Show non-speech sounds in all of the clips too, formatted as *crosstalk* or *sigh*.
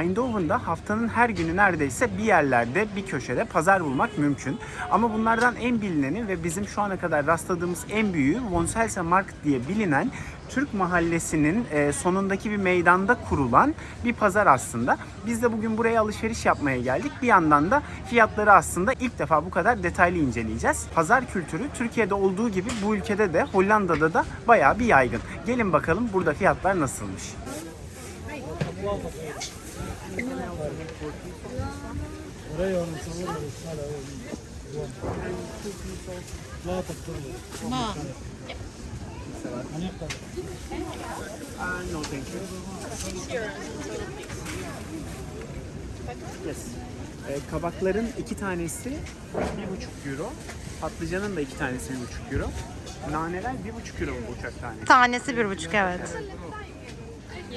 Eindhoven'da haftanın her günü neredeyse bir yerlerde, bir köşede pazar bulmak mümkün. Ama bunlardan en bilineni ve bizim şu ana kadar rastladığımız en büyüğü Wonselse Markt diye bilinen Türk mahallesinin e, sonundaki bir meydanda kurulan bir pazar aslında. Biz de bugün buraya alışveriş yapmaya geldik. Bir yandan da fiyatları aslında ilk defa bu kadar detaylı inceleyeceğiz. Pazar kültürü Türkiye'de olduğu gibi bu ülkede de Hollanda'da da bayağı bir yaygın. Gelin bakalım burada fiyatlar nasılmış. Ee, kabakların iki tanesi bir buçuk euro. Patlıcanın da iki tanesi bir buçuk euro. Naneler bir buçuk euro bu uçak tanesi. Tanesi bir buçuk evet. Thank you. You too. Thank you.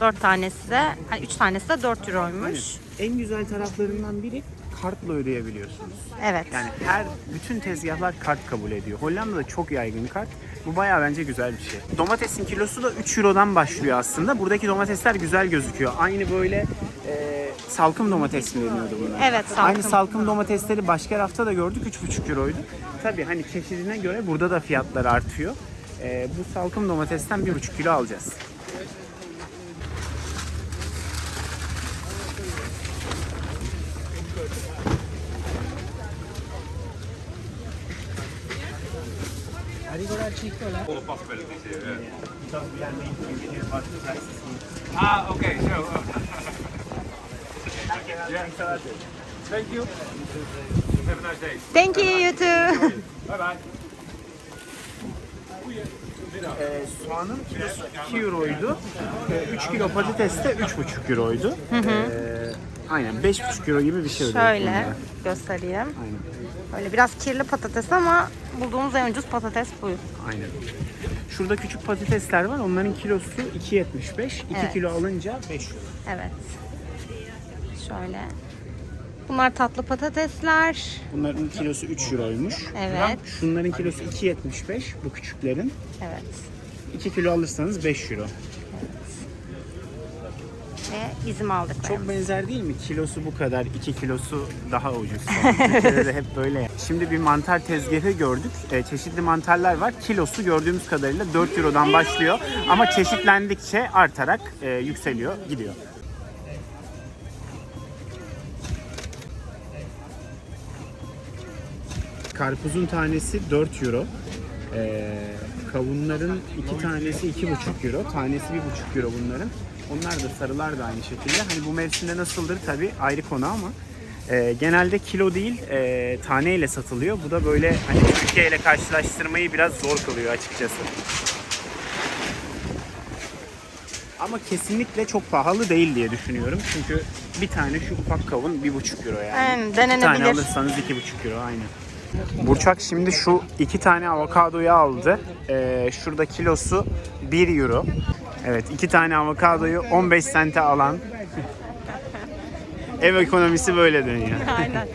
Dört tanesi de, hani üç tanesi de dört euroymuş. En güzel taraflarından biri kartla ödeyebiliyorsunuz. Evet. Yani her bütün tezgahlar kart kabul ediyor. Hollanda'da çok yaygın kart. Bu bayağı bence güzel bir şey. Domatesin kilosu da 3 Euro'dan başlıyor aslında. Buradaki domatesler güzel gözüküyor. Aynı böyle e, salkım domates mi deniyordu buna? Evet, salkım. Aynı salkım domatesleri başka rafta da gördük 3,5 Euro'ydu. Tabii hani çeşidine göre burada da fiyatlar artıyor. E, bu salkım domatesten 1,5 kilo alacağız. Ah, okay, so. yeah, thank you. Have a nice day. Thank you you too. Bye bye. Ee, soğanın kilosu 2 euroydu. 3 kilo patates de 3,5 euroydu. Ee, aynen 5,5 euro gibi bir şey ödedik Şöyle bunlara. göstereyim. Aynen. Böyle biraz kirli patates ama bulduğumuz en ucuz patates bu. Aynen. Şurada küçük patatesler var. Onların kilosu 2.75. 2 Evet. kilo alınca 5 euro. Evet. Şöyle. Bunlar tatlı patatesler. Bunların kilosu 3 euroymuş. Evet. Şunların kilosu 2.75 bu küçüklerin. Evet. 2 kilo alırsanız 5 euro. Ve bizim aldık. Çok benzer değil mi? Kilosu bu kadar, 2 kilosu daha ucuz. *laughs* Türkiye'de de hep böyle. Şimdi bir mantar tezgahı gördük. Ee, çeşitli mantarlar var. Kilosu gördüğümüz kadarıyla 4 Euro'dan başlıyor. Ama çeşitlendikçe artarak e, yükseliyor, gidiyor. Karpuzun tanesi 4 Euro. Ee, kavunların iki tanesi 2,5 Euro. Tanesi 1,5 Euro bunların. Onlar da sarılar da aynı şekilde. Hani bu mevsimde nasıldır tabii ayrı konu ama e, genelde kilo değil e, taneyle satılıyor. Bu da böyle hani Türkiye ile karşılaştırmayı biraz zor kılıyor açıkçası. Ama kesinlikle çok pahalı değil diye düşünüyorum. Çünkü bir tane şu ufak kavun 1,5 Euro yani. Aynen, İki tane denenebilir. alırsanız 2,5 Euro aynen. Burçak şimdi şu iki tane avokadoyu aldı. Ee, şurada kilosu 1 euro. Evet iki tane avokadoyu 15 sente alan ev ekonomisi böyle dönüyor. *laughs* Aynen.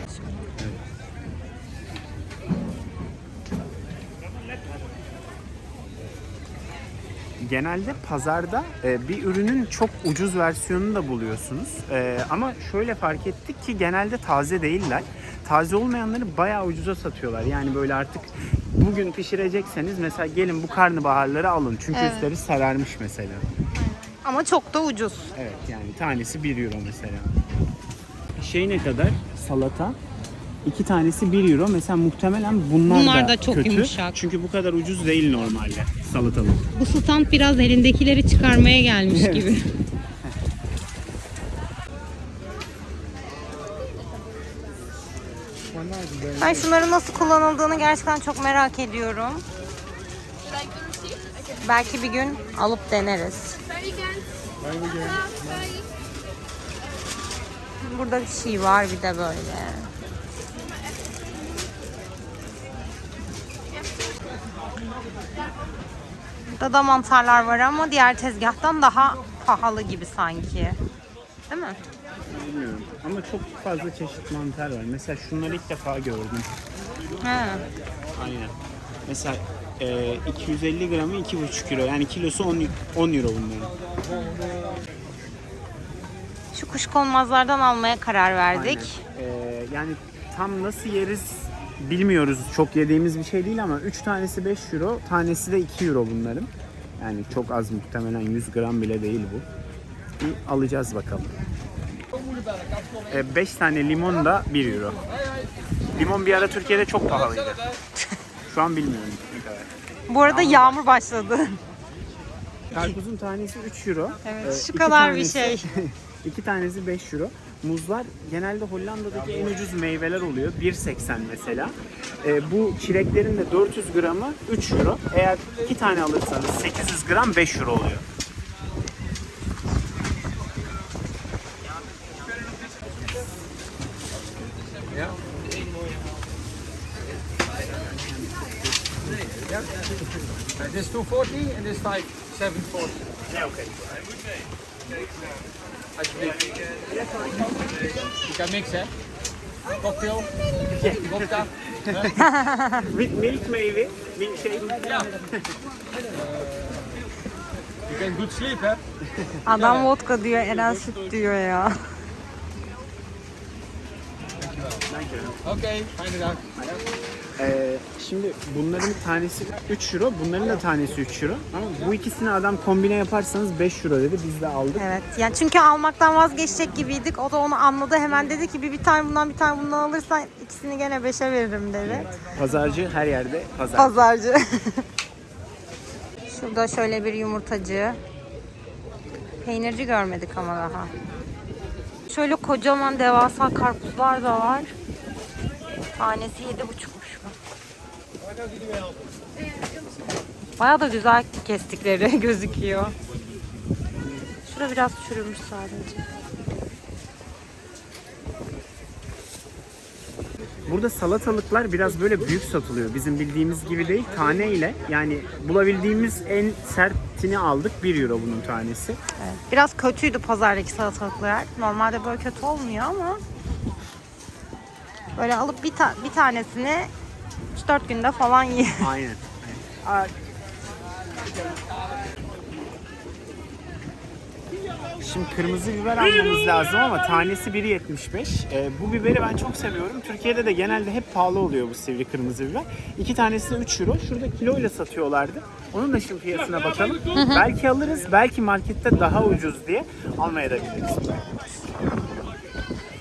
Genelde pazarda e, bir ürünün çok ucuz versiyonunu da buluyorsunuz. E, ama şöyle fark ettik ki genelde taze değiller. Taze olmayanları bayağı ucuza satıyorlar. Yani böyle artık bugün pişirecekseniz mesela gelin bu karnabaharları alın. Çünkü Evet. üstleri sararmış mesela. Ama çok da ucuz. Evet yani tanesi 1 euro mesela. Şey ne kadar? Salata. İki tanesi 1 euro. Mesela muhtemelen bunlar, Bunlar da, çok kötü. yumuşak. Çünkü bu kadar ucuz değil normalde salatalık. Bu stand biraz elindekileri çıkarmaya gelmiş gibi. *laughs* Ben şunların nasıl kullanıldığını gerçekten çok merak ediyorum. Belki bir gün alıp deneriz. Burada bir şey var bir de böyle. Burada da mantarlar var ama diğer tezgahtan daha pahalı gibi sanki. Değil mi? Bilmiyorum. Ama çok fazla çeşit mantar var. Mesela şunları ilk defa gördüm. He. Aynen. Mesela Ee, 250 gramı 2,5 euro. Yani kilosu 10, 10 euro bunların. Şu kuşkonmazlardan almaya karar verdik. Aynen. Ee, yani tam nasıl yeriz bilmiyoruz. Çok yediğimiz bir şey değil ama 3 tanesi 5 euro, tanesi de 2 euro bunların. Yani çok az muhtemelen 100 gram bile değil bu. Bir alacağız bakalım. 5 tane limon da 1 euro. Limon bir ara Türkiye'de çok pahalıydı. *laughs* Şu an bilmiyorum ne kadar. Bu arada yağmur başladı. *laughs* Karpuzun tanesi 3 euro. Evet, Ee, kadar bir şey. *laughs* iki tanesi 5 euro. Muzlar genelde Hollanda'daki en ucuz meyveler oluyor. 1.80 mesela. Ee, bu çileklerin de 400 gramı 3 euro. Eğer iki tane alırsanız 800 gram 5 euro oluyor. Yeah. Is 240 en this type 740. Ja, oké. Hij moet mee. Eh, Alsjeblieft. Eh, Je kan mix, hè? Oh, Cocktail? Vodka? *laughs* With milk maybe? Milkshake? Ja. Je kunt goed sleep, hè? Ah, dan vodka die duur en dan is het duur, ja. Dankjewel. Dankjewel. Oké, fijne dag. Şimdi bunların tanesi 3 euro, bunların da tanesi 3 euro. Ama bu ikisini adam kombine yaparsanız 5 euro dedi. Biz de aldık. Evet. Yani çünkü almaktan vazgeçecek gibiydik. O da onu anladı. Hemen dedi ki bir, bir tane bundan bir tane bundan alırsan ikisini gene beşe veririm dedi. Pazarcı her yerde pazar. Pazarcı. *laughs* Şurada şöyle bir yumurtacı. Peynirci görmedik ama daha. Şöyle kocaman devasa karpuzlar da var. Tanesi yedi buçukmuş bu. Baya da güzel kestikleri *laughs* gözüküyor. Şurada biraz çürümüş sadece. Burada salatalıklar biraz böyle büyük satılıyor. Bizim bildiğimiz gibi değil. Tane ile yani bulabildiğimiz en sertini aldık. 1 euro bunun tanesi. Evet. Biraz kötüydü pazardaki salatalıklar. Normalde böyle kötü olmuyor ama böyle alıp bir, ta- bir tanesini 3-4 günde falan yiyor. Aynen. Aa, Şimdi kırmızı biber almamız lazım ama tanesi 1.75. Ee, bu biberi ben çok seviyorum. Türkiye'de de genelde hep pahalı oluyor bu sivri kırmızı biber. İki tanesi de 3 euro. Şurada kiloyla satıyorlardı. Onun da şimdi fiyatına bakalım. belki alırız, belki markette daha ucuz diye almaya da biliriz.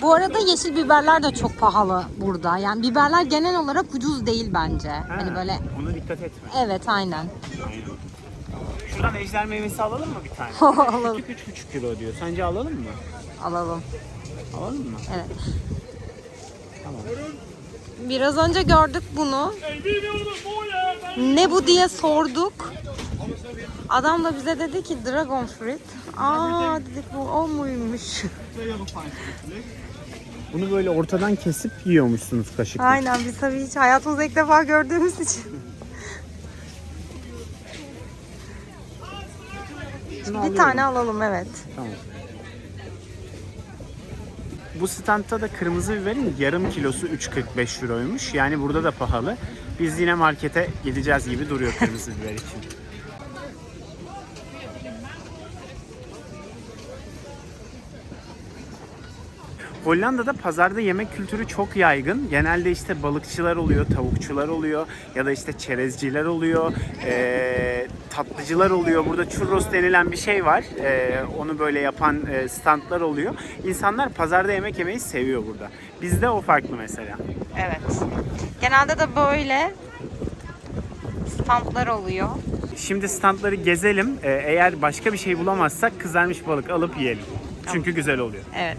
Bu arada yeşil biberler de çok pahalı burada. Yani biberler genel olarak ucuz değil bence. Hani böyle Bunu dikkat etme. evet aynen. Şuradan ejder meyvesi alalım mı bir tane? *laughs* Alalım. Küçük 3,5 kilo diyor. Sence alalım mı? Alalım. Alalım mı? Evet. Tamam. Biraz önce gördük bunu. Ne bu diye sorduk. Adam da bize dedi ki dragon fruit. Aa dedik bu o muymuş? Bunu böyle ortadan kesip yiyormuşsunuz kaşıkla. Aynen biz tabii hiç hayatımızda ilk defa gördüğümüz için. Şunu Bir alıyorum. tane alalım evet. Tamam. Bu standta da kırmızı biberin yarım kilosu 3.45 euroymuş. Yani burada da pahalı. Biz yine markete gideceğiz gibi duruyor kırmızı biber için. *laughs* Hollanda'da pazarda yemek kültürü çok yaygın. Genelde işte balıkçılar oluyor, tavukçular oluyor ya da işte çerezciler oluyor, ee, tatlıcılar oluyor. Burada churros denilen bir şey var. Ee, onu böyle yapan e, standlar oluyor. İnsanlar pazarda yemek yemeyi seviyor burada. Bizde o farklı mesela. Evet. Genelde de böyle standlar oluyor. Şimdi standları gezelim. Eğer başka bir şey bulamazsak kızarmış balık alıp yiyelim. Çünkü güzel oluyor. Evet.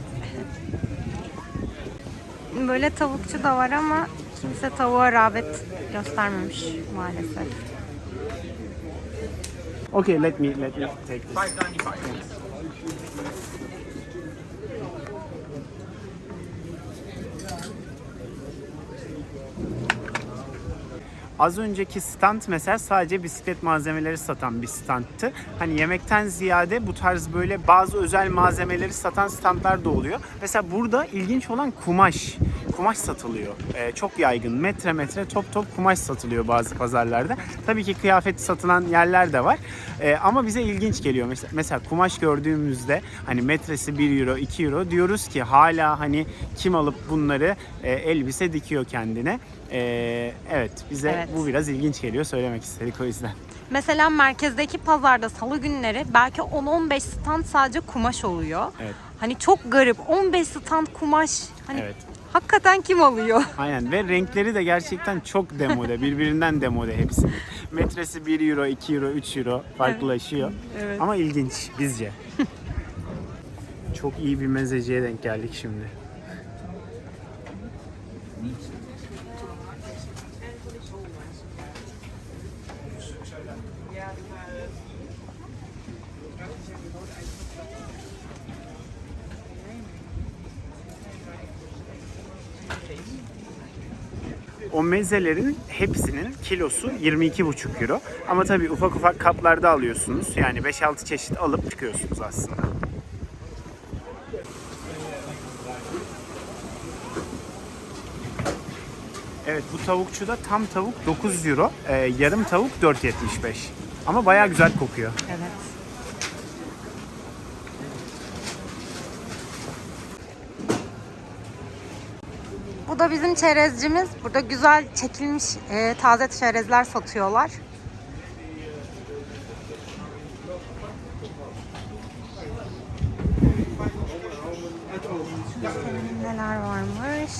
Böyle tavukçu da var ama kimse tavuğa rağbet göstermemiş maalesef. Okay, let me let me take this. 595. Az önceki stand mesela sadece bisiklet malzemeleri satan bir standtı. Hani yemekten ziyade bu tarz böyle bazı özel malzemeleri satan standlar da oluyor. Mesela burada ilginç olan kumaş. Kumaş satılıyor. Ee, çok yaygın. Metre metre top top kumaş satılıyor bazı pazarlarda. Tabii ki kıyafet satılan yerler de var. Ee, ama bize ilginç geliyor. Mesela, mesela kumaş gördüğümüzde hani metresi 1 euro 2 euro diyoruz ki hala hani kim alıp bunları e, elbise dikiyor kendine. Ee, evet bize Evet. bu biraz ilginç geliyor söylemek istedik o yüzden. Mesela merkezdeki pazarda salı günleri belki 10-15 stand sadece kumaş oluyor. Evet. Hani çok garip. 15 stand kumaş. Hani Evet. Hakikaten kim alıyor? *laughs* Aynen ve renkleri de gerçekten çok demode. Birbirinden demode hepsi. Metresi 1 euro, 2 euro, 3 euro farklılaşıyor. Evet. Ama ilginç bizce. çok iyi bir mezeciye denk geldik şimdi. O mezelerin hepsinin kilosu 22,5 euro. Ama tabii ufak ufak kaplarda alıyorsunuz. Yani 5-6 çeşit alıp çıkıyorsunuz aslında. Evet bu tavukçuda tam tavuk 9 euro, e, yarım tavuk 4.75. Ama bayağı güzel kokuyor. Evet. Bu da bizim çerezcimiz. Burada güzel çekilmiş e, taze çerezler satıyorlar. Neler varmış?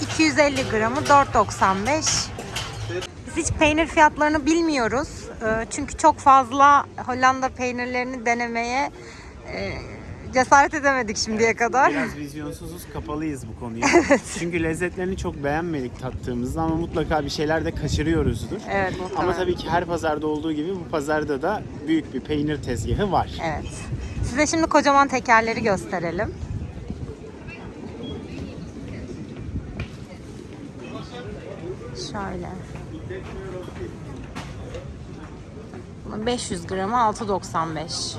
250 gramı 4.95. Biz hiç peynir fiyatlarını bilmiyoruz. Ee, Çünkü çok fazla Hollanda peynirlerini denemeye e, cesaret edemedik şimdiye kadar. Biraz vizyonsuzuz, kapalıyız bu konuya. *laughs* Çünkü lezzetlerini çok beğenmedik tattığımızda ama mutlaka bir şeyler de kaçırıyoruzdur. Evet muhtemelen. Ama tabii ki her pazarda olduğu gibi bu pazarda da büyük bir peynir tezgahı var. Evet. Size şimdi kocaman tekerleri gösterelim. Şöyle. Bunun 500 gramı 6.95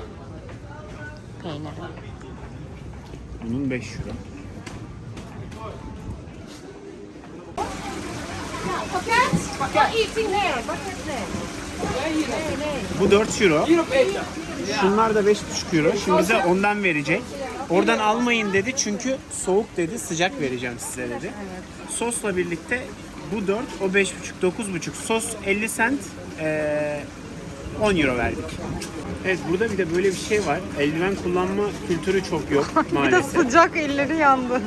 peyniri. Bunun 5 euro. Bu 4 euro. Şunlar da 5,5 euro. Şimdi bize ondan verecek. Oradan almayın dedi çünkü soğuk dedi, sıcak vereceğim size dedi. Sosla birlikte bu 4, o 5,5, 9,5. Sos 50 cent, eee, 10 euro verdik. Evet burada bir de böyle bir şey var. Eldiven kullanma kültürü çok yok *laughs* Bir de maalesef. sıcak elleri yandı.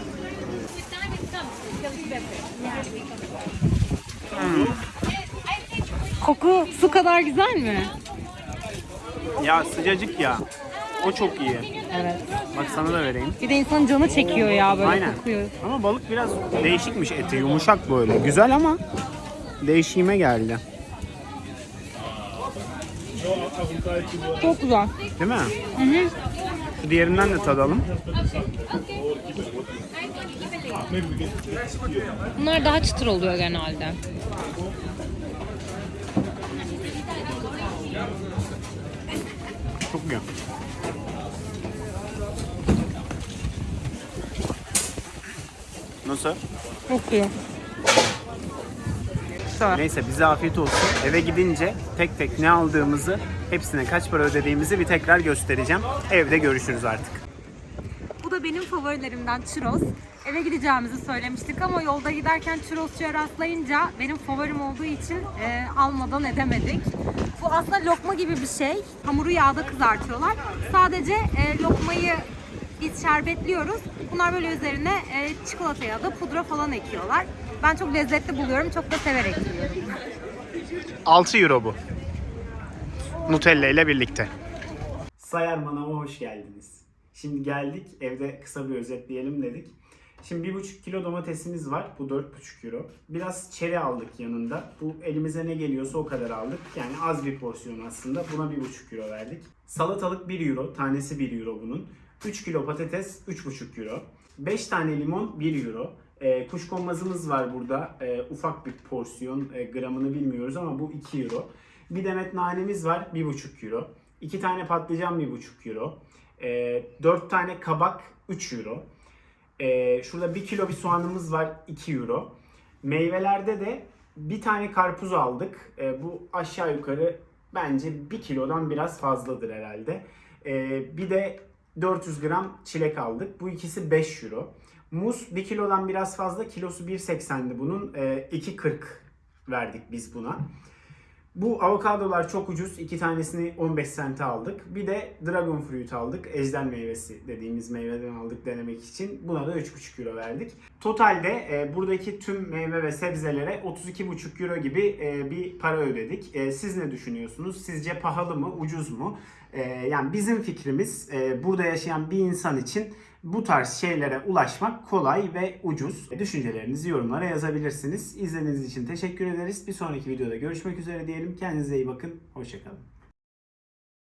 Koku su kadar güzel mi? Ya sıcacık ya. O çok iyi. Evet. Bak sana da vereyim. Bir de insan canı çekiyor ya böyle Aynen. kokuyor. Ama balık biraz değişikmiş eti. Yumuşak böyle. Güzel ama değişime geldi. Çok güzel. Değil mi? Hı hı. Şu diğerinden de tadalım. Bunlar daha çıtır oluyor genelde. Çok iyi. Nasıl? Çok iyi. Güzel. Neyse bize afiyet olsun. Eve gidince tek tek ne aldığımızı, hepsine kaç para ödediğimizi bir tekrar göstereceğim. Evde görüşürüz artık. Bu da benim favorilerimden churros. Eve gideceğimizi söylemiştik ama yolda giderken churrosçuya rastlayınca benim favorim olduğu için e, almadan edemedik. Bu aslında lokma gibi bir şey. Hamuru yağda kızartıyorlar. Sadece e, lokmayı biz şerbetliyoruz. Bunlar böyle üzerine e, çikolata ya da pudra falan ekiyorlar. Ben çok lezzetli buluyorum. Çok da severek yiyorum. 6 euro bu. Nutella ile birlikte. Sayar Manav'a hoş geldiniz. Şimdi geldik evde kısa bir özetleyelim dedik. Şimdi 1,5 kilo domatesimiz var. Bu 4,5 euro. Biraz çeri aldık yanında. Bu elimize ne geliyorsa o kadar aldık. Yani az bir porsiyon aslında. Buna 1,5 euro verdik. Salatalık 1 euro. Tanesi 1 euro bunun. 3 kilo patates 3,5 euro. 5 tane limon 1 euro. E, kuşkonmazımız var burada. E, ufak bir porsiyon. E, gramını bilmiyoruz ama bu 2 euro. Bir demet nanemiz var 1,5 euro. 2 tane patlıcan 1,5 euro. E, 4 tane kabak 3 euro. Ee, şurada 1 kilo bir soğanımız var 2 euro. Meyvelerde de bir tane karpuz aldık. Ee, bu aşağı yukarı bence 1 kilodan biraz fazladır herhalde. Ee, bir de 400 gram çilek aldık. Bu ikisi 5 euro. Muz 1 kilodan biraz fazla. Kilosu 1.80'di bunun. Ee, 2.40 verdik biz buna. Bu avokadolar çok ucuz. İki tanesini 15 sente aldık. Bir de dragon fruit aldık. Ejder meyvesi dediğimiz meyveden aldık denemek için. Buna da 3,5 euro verdik. Totalde e, buradaki tüm meyve ve sebzelere 32,5 euro gibi e, bir para ödedik. E, siz ne düşünüyorsunuz? Sizce pahalı mı, ucuz mu? E, yani bizim fikrimiz e, burada yaşayan bir insan için bu tarz şeylere ulaşmak kolay ve ucuz. Düşüncelerinizi yorumlara yazabilirsiniz. İzlediğiniz için teşekkür ederiz. Bir sonraki videoda görüşmek üzere diyelim. Kendinize iyi bakın. Hoşçakalın.